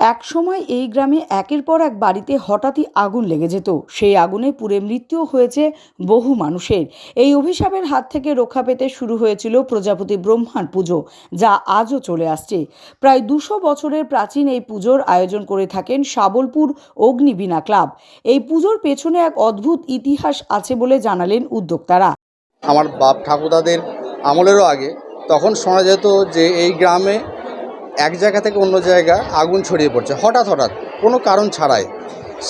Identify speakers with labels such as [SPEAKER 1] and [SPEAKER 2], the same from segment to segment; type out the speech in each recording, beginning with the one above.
[SPEAKER 1] এক সময় এই গ্রামে একের পর এক বাড়িতে হঠাৎই আগুন লেগে যেত। সেই আগুনে পুড়ে মৃত্যুও হয়েছে বহু মানুষের। এই অভিশাপের হাত থেকে রক্ষা পেতে শুরু হয়েছিল প্রজাপতি ব্রহ্মার পুজো, যা আজও চলে আসছে। প্রায় দুশো বছরের প্রাচীন এই পুজোর আয়োজন করে থাকেন শাবলপুর অগ্নিবীণা ক্লাব। এই পুজোর পেছনে এক অদ্ভুত ইতিহাস আছে বলে জানালেন উদ্যোক্তারা।
[SPEAKER 2] আমার বাপ ঠাকুরদাদের আমলেরও আগে, তখন শোনা যেত যে এই গ্রামে এক জায়গা থেকে অন্য জায়গা আগুন ছড়িয়ে পড়ছে। হঠাৎ হঠাৎ কোনো কারণ ছাড়াই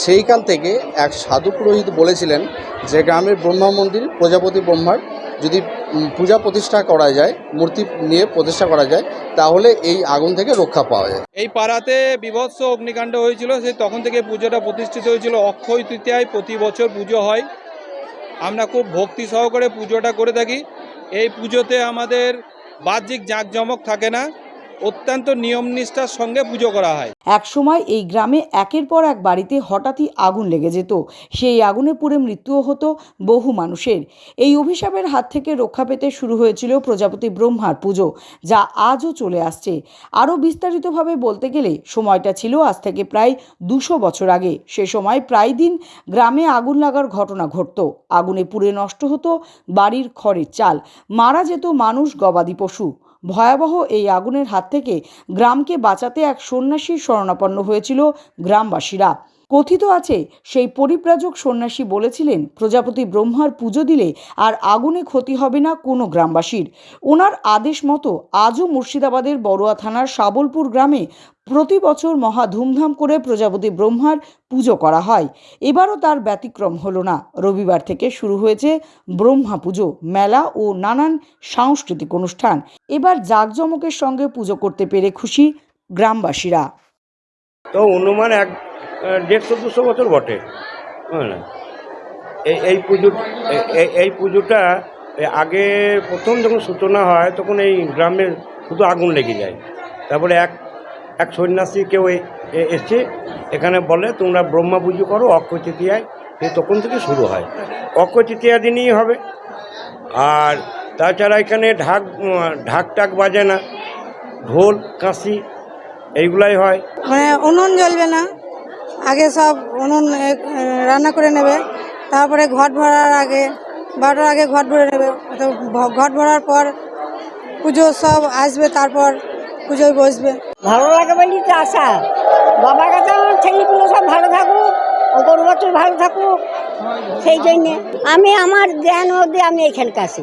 [SPEAKER 2] সেই কাল থেকে এক সাধু পুরোহিত বলেছিলেন যে গ্রামের ব্রহ্মা মন্দির, প্রজাপতি ব্রহ্মার যদি পূজা প্রতিষ্ঠা করা যায়, মূর্তি নিয়ে প্রতিষ্ঠা করা যায়, তাহলে এই আগুন থেকে রক্ষা পাওয়া যায়।
[SPEAKER 3] এই পাড়াতে বিভৎস অগ্নিকাণ্ড হয়েছিল, সেই তখন থেকে পুজোটা প্রতিষ্ঠিত হয়েছিল। অক্ষয় তৃতীয়ায় প্রতি বছর পুজো হয়। আমরা খুব ভক্তি সহকারে পুজোটা করে থাকি। এই পুজোতে আমাদের বাহ্যিক জাঁকজমক থাকে না। অত্যন্ত নিয়ম নিষ্ঠার সঙ্গে পুজো করা হয়।
[SPEAKER 1] এক সময় এই গ্রামে একের পর এক বাড়িতে হঠাৎই আগুন লেগে যেত। সেই আগুনে পুড়ে মৃত্যুও হতো বহু মানুষের। এই অভিশাপের হাত থেকে রক্ষা পেতে শুরু হয়েছিল প্রজাপতি ব্রহ্মার পুজো, যা আজও চলে আসছে। আরও বিস্তারিতভাবে বলতে গেলে, সময়টা ছিল আজ থেকে প্রায় দুশো বছর আগে। সে সময় প্রায় দিন গ্রামে আগুন লাগার ঘটনা ঘটত। আগুনে পুড়ে নষ্ট হতো বাড়ির খড়ের চাল। মারা যেত মানুষ গবাদি পশু। ভয়াবহ এই আগুনের হাত থেকে গ্রামকে বাঁচাতে এক সন্ন্যাসীর শরণাপন্ন হয়েছিল গ্রামবাসীরা। কথিত আছে, সেই পরিব্রাজক সন্ন্যাসী বলেছিলেন, প্রজাপতি ব্রহ্মার পুজো দিলে আর আগুনে ক্ষতি হবে না কোনো গ্রামবাসীর। ওনার আদেশ মতো আজও মুর্শিদাবাদের বড়ুয়া থানার শাবলপুর গ্রামে প্রতি বছর মহা ধুমধাম করে প্রজাপতি ব্রহ্মার পুজো করা হয়। এবারও তার ব্যতিক্রম হলো না। রবিবার থেকে শুরু হয়েছে ব্রহ্মা পুজো, মেলা ও নানান সাংস্কৃতিক অনুষ্ঠান। এবার জাঁকজমকের সঙ্গে পুজো করতে পেরে খুশি গ্রামবাসীরা।
[SPEAKER 4] তো অনুমান এক দেড়শো দুশো বছর বটে হ্যাঁ এই পুজো, এই পুজোটা আগে প্রথম যখন সূচনা হয়, তখন এই গ্রামে শুধু আগুন লেগে যায়। তারপরে এক এক সন্ন্যাসী কেউ এ- এ- এখানে বলে, তোমরা ব্রহ্মা পুজো করো, অক্ষয় তৃতীয়ায়। সে তখন থেকে শুরু হয়। অক্ষয় তৃতীয়া দিনই হবে। আর তাছাড়া এখানে ঢাক ঢাক টাক বাজে না, ঢোল, কাঁসি, এইগুলাই হয়।
[SPEAKER 5] মানে উনুন জ্বলবে না? আগে সব উনুন রান্না করে নেবে। তারপরে ঘট ভরার আগে, বারোটার আগে ঘট ভরে নেবে। তো ঘট ভরার পর পুজো সব আসবে, তারপর পুজোয় বসবে।
[SPEAKER 6] ভালো লাগে বলি তো আশা। বাবার কাছে আমার ছেলেগুলো সব ভালো থাকুক গরু বছর ভালো থাকুক, সেই জন্যে। আমি আমার জ্ঞান অবধি আমি এখানকার